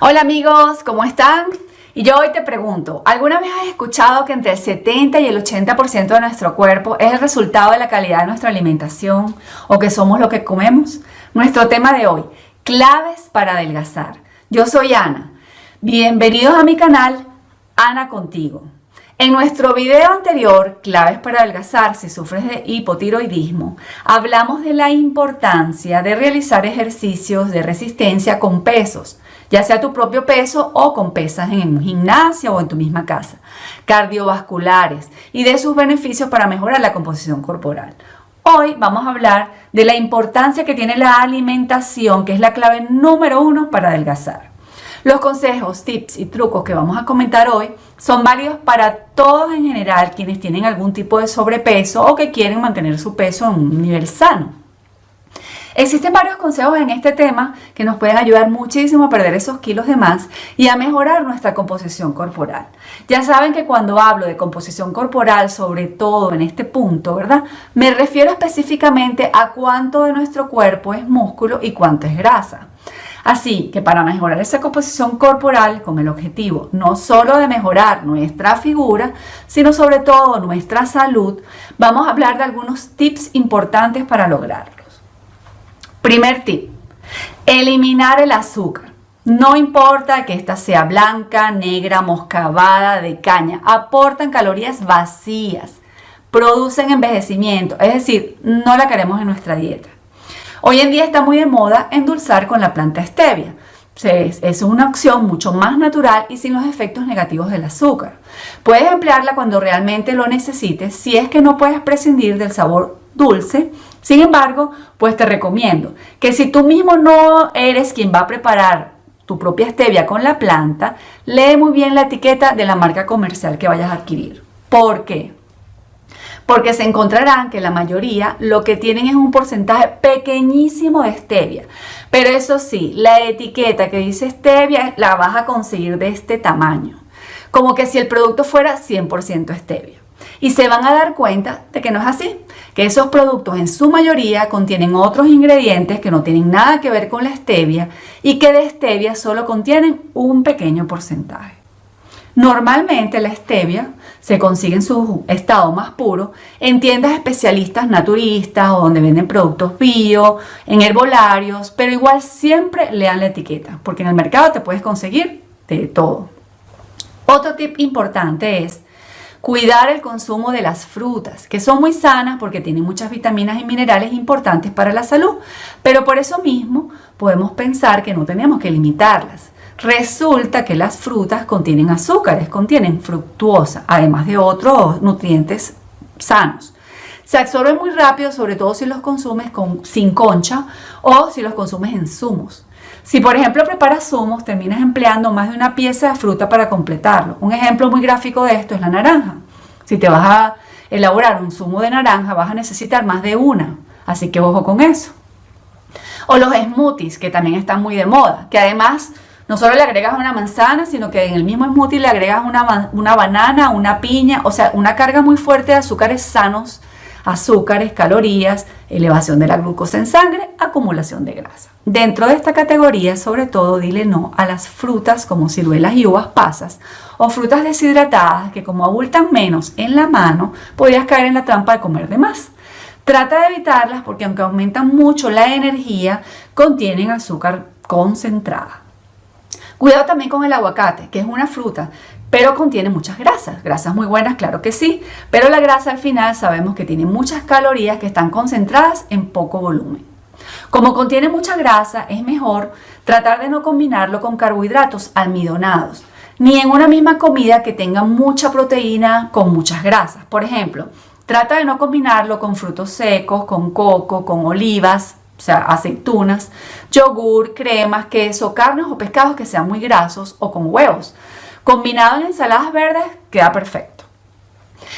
Hola amigos, ¿cómo están? Y yo hoy te pregunto, ¿alguna vez has escuchado que entre el 70 y el 80% de nuestro cuerpo es el resultado de la calidad de nuestra alimentación o que somos lo que comemos? Nuestro tema de hoy, claves para adelgazar. Yo soy Ana. Bienvenidos a mi canal, Ana Contigo. En nuestro video anterior, claves para adelgazar si sufres de hipotiroidismo, hablamos de la importancia de realizar ejercicios de resistencia con pesos, ya sea tu propio peso o con pesas en un gimnasio o en tu misma casa, cardiovasculares y de sus beneficios para mejorar la composición corporal. Hoy vamos a hablar de la importancia que tiene la alimentación, que es la clave número uno para adelgazar. Los consejos, tips y trucos que vamos a comentar hoy son válidos para todos en general quienes tienen algún tipo de sobrepeso o que quieren mantener su peso en un nivel sano. Existen varios consejos en este tema que nos pueden ayudar muchísimo a perder esos kilos de más y a mejorar nuestra composición corporal. Ya saben que cuando hablo de composición corporal, sobre todo en este punto, ¿verdad? Me refiero específicamente a cuánto de nuestro cuerpo es músculo y cuánto es grasa. Así que para mejorar esa composición corporal con el objetivo no solo de mejorar nuestra figura, sino sobre todo nuestra salud, vamos a hablar de algunos tips importantes para lograrlo. Primer tip, eliminar el azúcar. No importa que esta sea blanca, negra, moscavada, de caña, aportan calorías vacías, producen envejecimiento, es decir, no la queremos en nuestra dieta. Hoy en día está muy de moda endulzar con la planta stevia. Es una opción mucho más natural y sin los efectos negativos del azúcar. Puedes emplearla cuando realmente lo necesites si es que no puedes prescindir del sabor dulce sin embargo, pues te recomiendo que si tú mismo no eres quien va a preparar tu propia stevia con la planta, lee muy bien la etiqueta de la marca comercial que vayas a adquirir. ¿Por qué? Porque se encontrarán que la mayoría lo que tienen es un porcentaje pequeñísimo de stevia. Pero eso sí, la etiqueta que dice stevia la vas a conseguir de este tamaño. Como que si el producto fuera 100% stevia y se van a dar cuenta de que no es así, que esos productos en su mayoría contienen otros ingredientes que no tienen nada que ver con la stevia y que de stevia solo contienen un pequeño porcentaje. Normalmente la stevia se consigue en su estado más puro en tiendas especialistas naturistas o donde venden productos bio, en herbolarios, pero igual siempre lean la etiqueta porque en el mercado te puedes conseguir de todo. Otro tip importante es Cuidar el consumo de las frutas, que son muy sanas porque tienen muchas vitaminas y minerales importantes para la salud, pero por eso mismo podemos pensar que no tenemos que limitarlas. Resulta que las frutas contienen azúcares, contienen fructuosa, además de otros nutrientes sanos. Se absorben muy rápido, sobre todo si los consumes con, sin concha o si los consumes en zumos. Si por ejemplo preparas zumos, terminas empleando más de una pieza de fruta para completarlo. Un ejemplo muy gráfico de esto es la naranja. Si te vas a elaborar un zumo de naranja, vas a necesitar más de una. Así que ojo con eso. O los smoothies, que también están muy de moda, que además no solo le agregas una manzana, sino que en el mismo smoothie le agregas una, una banana, una piña, o sea, una carga muy fuerte de azúcares sanos azúcares, calorías, elevación de la glucosa en sangre, acumulación de grasa. Dentro de esta categoría, sobre todo, dile no a las frutas como ciruelas y uvas pasas o frutas deshidratadas que como abultan menos en la mano, podrías caer en la trampa de comer de más. Trata de evitarlas porque aunque aumentan mucho la energía, contienen azúcar concentrada. Cuidado también con el aguacate, que es una fruta pero contiene muchas grasas. Grasas muy buenas, claro que sí, pero la grasa al final sabemos que tiene muchas calorías que están concentradas en poco volumen. Como contiene mucha grasa, es mejor tratar de no combinarlo con carbohidratos almidonados, ni en una misma comida que tenga mucha proteína con muchas grasas. Por ejemplo, trata de no combinarlo con frutos secos, con coco, con olivas, o sea, aceitunas, yogur, cremas, queso, carnes o pescados que sean muy grasos o con huevos. Combinado en ensaladas verdes queda perfecto.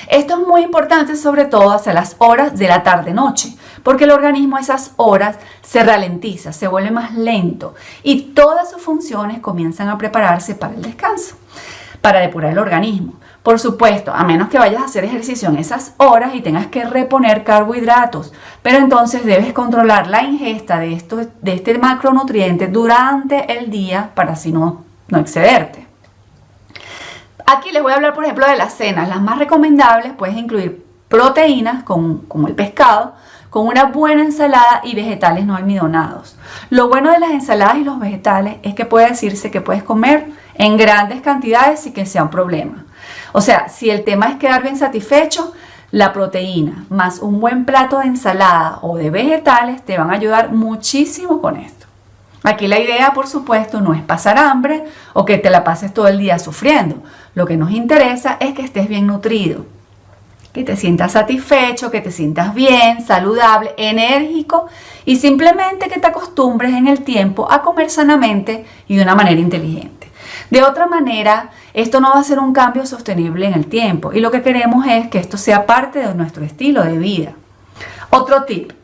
Esto es muy importante sobre todo hacia las horas de la tarde-noche, porque el organismo a esas horas se ralentiza, se vuelve más lento y todas sus funciones comienzan a prepararse para el descanso, para depurar el organismo. Por supuesto, a menos que vayas a hacer ejercicio en esas horas y tengas que reponer carbohidratos, pero entonces debes controlar la ingesta de, de este macronutriente durante el día para así no no excederte. Aquí les voy a hablar, por ejemplo, de las cenas. Las más recomendables puedes incluir proteínas, como el pescado, con una buena ensalada y vegetales no almidonados. Lo bueno de las ensaladas y los vegetales es que puede decirse que puedes comer en grandes cantidades sin que sea un problema. O sea, si el tema es quedar bien satisfecho, la proteína más un buen plato de ensalada o de vegetales te van a ayudar muchísimo con esto. Aquí la idea, por supuesto, no es pasar hambre o que te la pases todo el día sufriendo. Lo que nos interesa es que estés bien nutrido, que te sientas satisfecho, que te sientas bien, saludable, enérgico y simplemente que te acostumbres en el tiempo a comer sanamente y de una manera inteligente. De otra manera, esto no va a ser un cambio sostenible en el tiempo y lo que queremos es que esto sea parte de nuestro estilo de vida. Otro tip.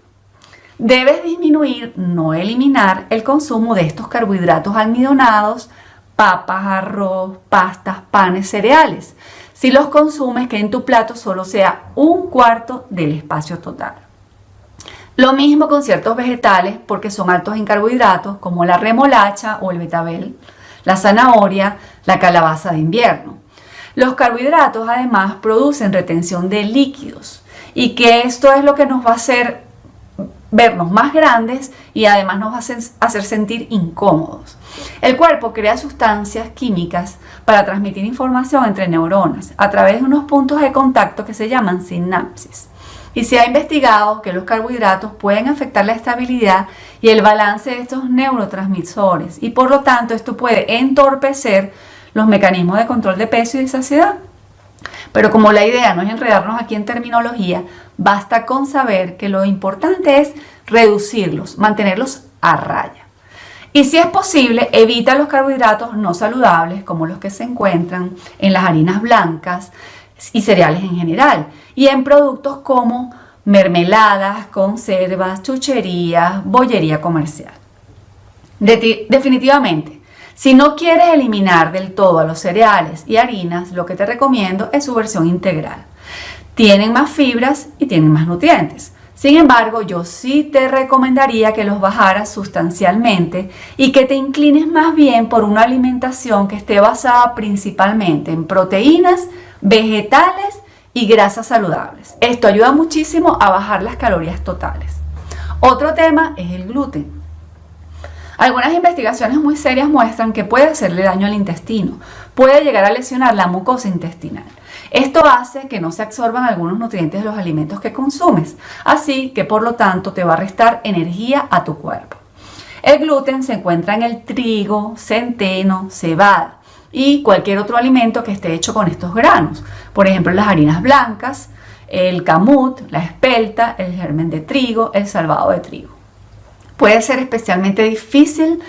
Debes disminuir, no eliminar, el consumo de estos carbohidratos almidonados, papas, arroz, pastas, panes, cereales. Si los consumes, que en tu plato solo sea un cuarto del espacio total. Lo mismo con ciertos vegetales porque son altos en carbohidratos como la remolacha o el betabel la zanahoria, la calabaza de invierno. Los carbohidratos además producen retención de líquidos y que esto es lo que nos va a hacer vernos más grandes y además nos a hacer sentir incómodos. El cuerpo crea sustancias químicas para transmitir información entre neuronas a través de unos puntos de contacto que se llaman sinapsis y se ha investigado que los carbohidratos pueden afectar la estabilidad y el balance de estos neurotransmisores y por lo tanto esto puede entorpecer los mecanismos de control de peso y de saciedad. Pero como la idea no es enredarnos aquí en terminología, basta con saber que lo importante es reducirlos, mantenerlos a raya. Y si es posible, evita los carbohidratos no saludables como los que se encuentran en las harinas blancas, y cereales en general, y en productos como mermeladas, conservas, chucherías, bollería comercial. definitivamente, si no quieres eliminar del todo a los cereales y harinas, lo que te recomiendo es su versión integral. Tienen más fibras y tienen más nutrientes. Sin embargo, yo sí te recomendaría que los bajaras sustancialmente y que te inclines más bien por una alimentación que esté basada principalmente en proteínas, vegetales y grasas saludables. Esto ayuda muchísimo a bajar las calorías totales. Otro tema es el gluten. Algunas investigaciones muy serias muestran que puede hacerle daño al intestino, puede llegar a lesionar la mucosa intestinal. Esto hace que no se absorban algunos nutrientes de los alimentos que consumes, así que por lo tanto te va a restar energía a tu cuerpo. El gluten se encuentra en el trigo, centeno, cebada y cualquier otro alimento que esté hecho con estos granos. Por ejemplo, las harinas blancas, el camut, la espelta, el germen de trigo, el salvado de trigo. Puede ser especialmente difícil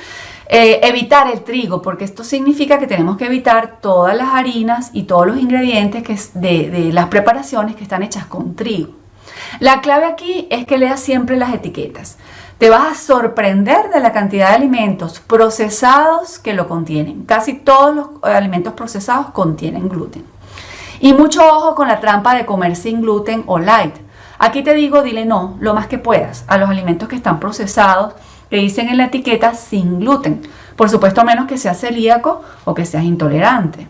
eh, evitar el trigo porque esto significa que tenemos que evitar todas las harinas y todos los ingredientes que de, de las preparaciones que están hechas con trigo. La clave aquí es que leas siempre las etiquetas. Te vas a sorprender de la cantidad de alimentos procesados que lo contienen. Casi todos los alimentos procesados contienen gluten. Y mucho ojo con la trampa de comer sin gluten o light. Aquí te digo, dile no, lo más que puedas, a los alimentos que están procesados, que dicen en la etiqueta sin gluten. Por supuesto, a menos que seas celíaco o que seas intolerante.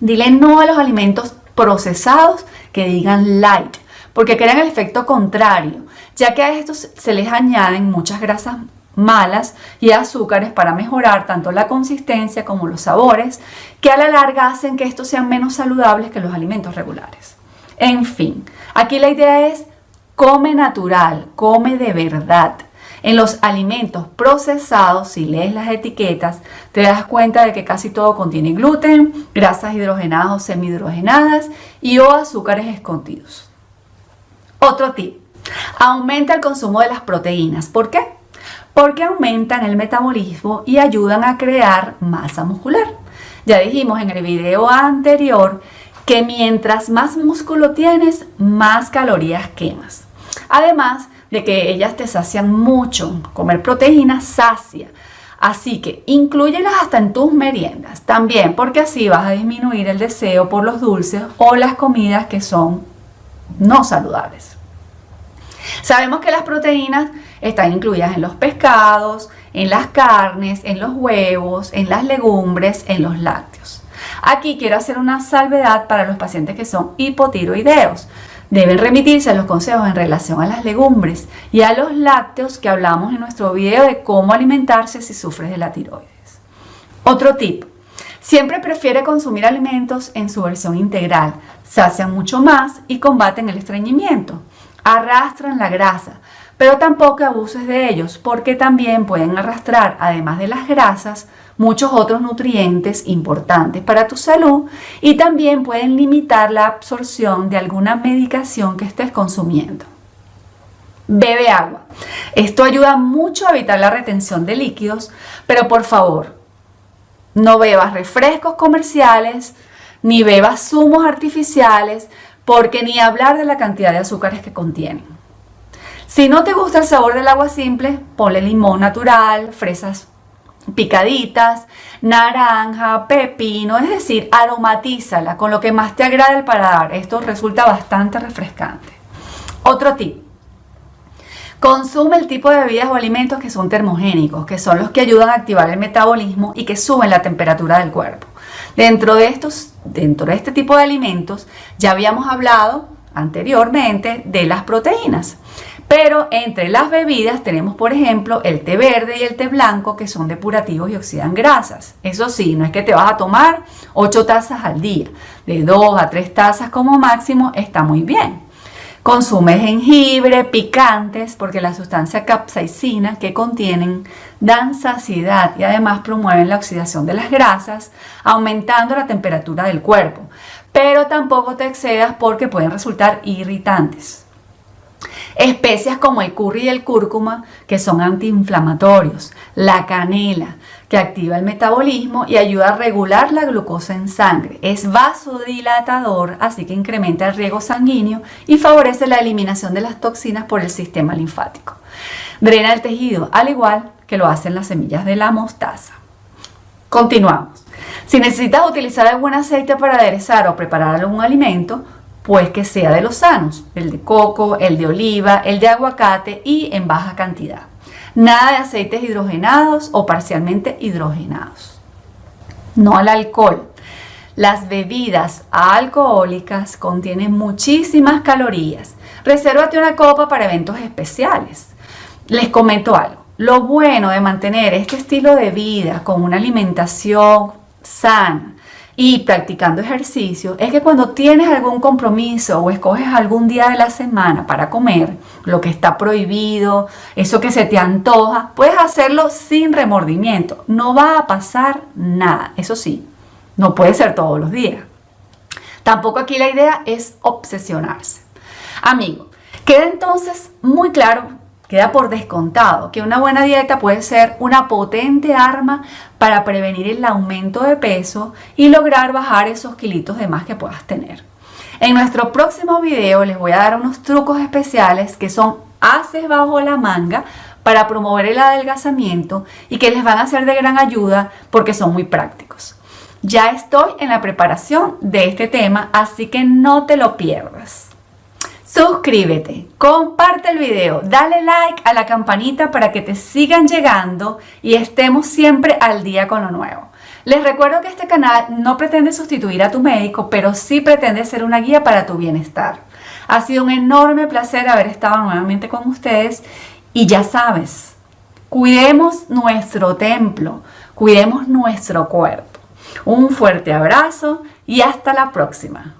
Dile no a los alimentos procesados que digan light, porque crean el efecto contrario ya que a estos se les añaden muchas grasas malas y azúcares para mejorar tanto la consistencia como los sabores, que a la larga hacen que estos sean menos saludables que los alimentos regulares. En fin, aquí la idea es come natural, come de verdad. En los alimentos procesados, si lees las etiquetas, te das cuenta de que casi todo contiene gluten, grasas hidrogenadas o semihidrogenadas y o azúcares escondidos. Otro tip, Aumenta el consumo de las proteínas. ¿Por qué? Porque aumentan el metabolismo y ayudan a crear masa muscular. Ya dijimos en el video anterior que mientras más músculo tienes, más calorías quemas. Además de que ellas te sacian mucho, comer proteínas sacia. Así que incluyelas hasta en tus meriendas también, porque así vas a disminuir el deseo por los dulces o las comidas que son no saludables. Sabemos que las proteínas están incluidas en los pescados, en las carnes, en los huevos, en las legumbres, en los lácteos. Aquí quiero hacer una salvedad para los pacientes que son hipotiroideos. Deben remitirse a los consejos en relación a las legumbres y a los lácteos que hablamos en nuestro video de cómo alimentarse si sufres de la tiroides. Otro tip. Siempre prefiere consumir alimentos en su versión integral. Sacian mucho más y combaten el estreñimiento. Arrastran la grasa, pero tampoco abuses de ellos porque también pueden arrastrar, además de las grasas, muchos otros nutrientes importantes para tu salud y también pueden limitar la absorción de alguna medicación que estés consumiendo. Bebe agua. Esto ayuda mucho a evitar la retención de líquidos, pero por favor, no bebas refrescos comerciales, ni bebas zumos artificiales, porque ni hablar de la cantidad de azúcares que contienen. Si no te gusta el sabor del agua simple, ponle limón natural, fresas picaditas, naranja, pepino, es decir, aromatízala con lo que más te agrade el paladar. Esto resulta bastante refrescante. Otro tip. Consume el tipo de bebidas o alimentos que son termogénicos, que son los que ayudan a activar el metabolismo y que suben la temperatura del cuerpo. Dentro de estos, dentro de este tipo de alimentos, ya habíamos hablado anteriormente de las proteínas. Pero entre las bebidas tenemos, por ejemplo, el té verde y el té blanco, que son depurativos y oxidan grasas. Eso sí, no es que te vas a tomar 8 tazas al día. De 2 a 3 tazas como máximo está muy bien. Consume jengibre, picantes, porque la sustancia capsaicina que contienen dan saciedad y además promueven la oxidación de las grasas, aumentando la temperatura del cuerpo. Pero tampoco te excedas porque pueden resultar irritantes. Especias como el curry y el cúrcuma, que son antiinflamatorios, la canela, que activa el metabolismo y ayuda a regular la glucosa en sangre. Es vasodilatador, así que incrementa el riego sanguíneo y favorece la eliminación de las toxinas por el sistema linfático. Drena el tejido, al igual que lo hacen las semillas de la mostaza. Continuamos. Si necesitas utilizar algún aceite para aderezar o preparar algún alimento, pues que sea de los sanos, el de coco, el de oliva, el de aguacate y en baja cantidad. Nada de aceites hidrogenados o parcialmente hidrogenados. No al alcohol. Las bebidas alcohólicas contienen muchísimas calorías. Resérvate una copa para eventos especiales. Les comento algo. Lo bueno de mantener este estilo de vida con una alimentación sana y practicando ejercicio es que cuando tienes algún compromiso o escoges algún día de la semana para comer, lo que está prohibido, eso que se te antoja, puedes hacerlo sin remordimiento. No va a pasar nada. Eso sí, no puede ser todos los días. Tampoco aquí la idea es obsesionarse. Amigo, queda entonces muy claro Queda por descontado que una buena dieta puede ser una potente arma para prevenir el aumento de peso y lograr bajar esos kilitos de más que puedas tener. En nuestro próximo video les voy a dar unos trucos especiales que son haces bajo la manga para promover el adelgazamiento y que les van a ser de gran ayuda porque son muy prácticos. Ya estoy en la preparación de este tema, así que no te lo pierdas. Suscríbete, comparte el video, dale like a la campanita para que te sigan llegando y estemos siempre al día con lo nuevo. Les recuerdo que este canal no pretende sustituir a tu médico, pero sí pretende ser una guía para tu bienestar. Ha sido un enorme placer haber estado nuevamente con ustedes y ya sabes, cuidemos nuestro templo, cuidemos nuestro cuerpo. Un fuerte abrazo y hasta la próxima.